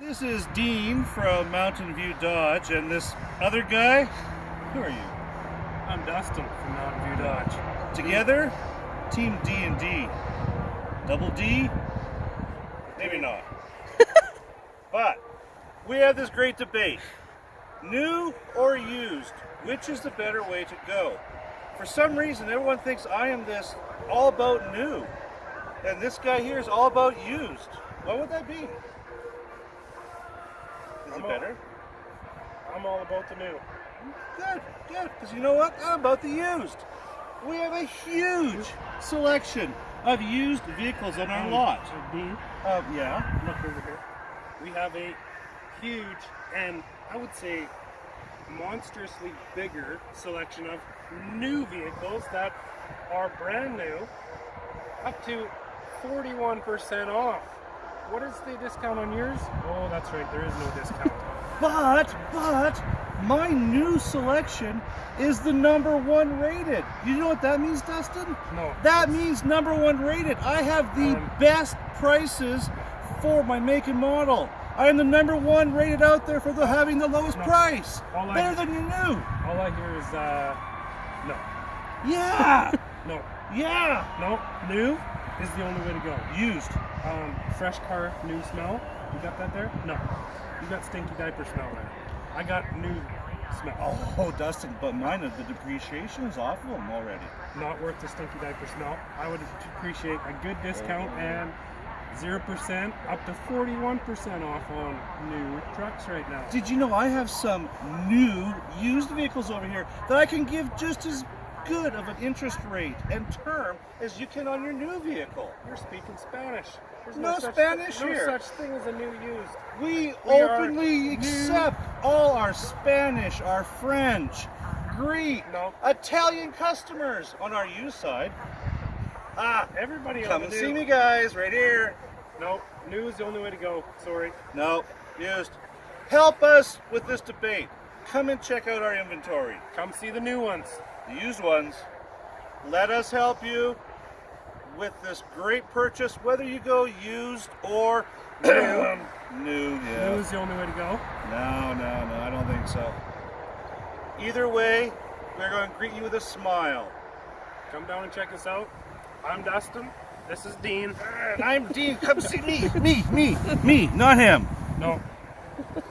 This is Dean from Mountain View Dodge, and this other guy, who are you? I'm Dustin from Mountain View Dodge. Together, Team D and D. Double D? Maybe not. but we have this great debate: new or used? Which is the better way to go? For some reason, everyone thinks I am this all about new, and this guy here is all about used. What would that be? Is I'm it all- better? I'm all about the new. Good, good. Because you know what? I'm about the used. We have a huge selection of used vehicles on our Um, lot. Dean, Uh, yeah. look over here. We have a huge and I would say monstrously bigger selection of new vehicles that are brand new, up to 41% off. What is the discount on yours? Oh, that's right, there is no discount. But, but, my new selection is the number one rated. You know what that means, Dustin? No. That means number one rated. I have the Um, best prices for my make and model. I am the number one rated out there for the having the lowest No. price. All I- Better than your new. All I hear is, uh, no. Yeah. No. yeah. No. New is the only way to go. Used. Um, fresh car, new smell. You got that there? No. You got stinky diaper smell there. I got new smell. Oh, Dustin, but mine, of the depreciation is off of them already. Not worth the stinky diaper smell. I would appreciate a good discount and 0% up to 41% off on new trucks right now. Did you know I have some new used vehicles over here that I can give just as good of an interest rate and term as you can on your new vehicle? You're speaking Spanish. There's No such Spanish no here. such thing as a new used. We, We openly new- accept all our Spanish, our French, Greek, No. Italian customers on our used side. Ah, Everybody come and the see me, guys, right here. No, new is the only way to go. Sorry. No, used. Help us with this debate. Come and check out our inventory. Come see the new ones. The used ones. Let us help you with this great purchase, whether you go used or new. Um, new, yeah. New is the only way to go. No, no, no, I don't think so. Either way, we're going to greet you with a smile. Come down and check us out. I'm Dustin. This is Dean. And I'm Dean. Come see me, me, me, me, not him. No,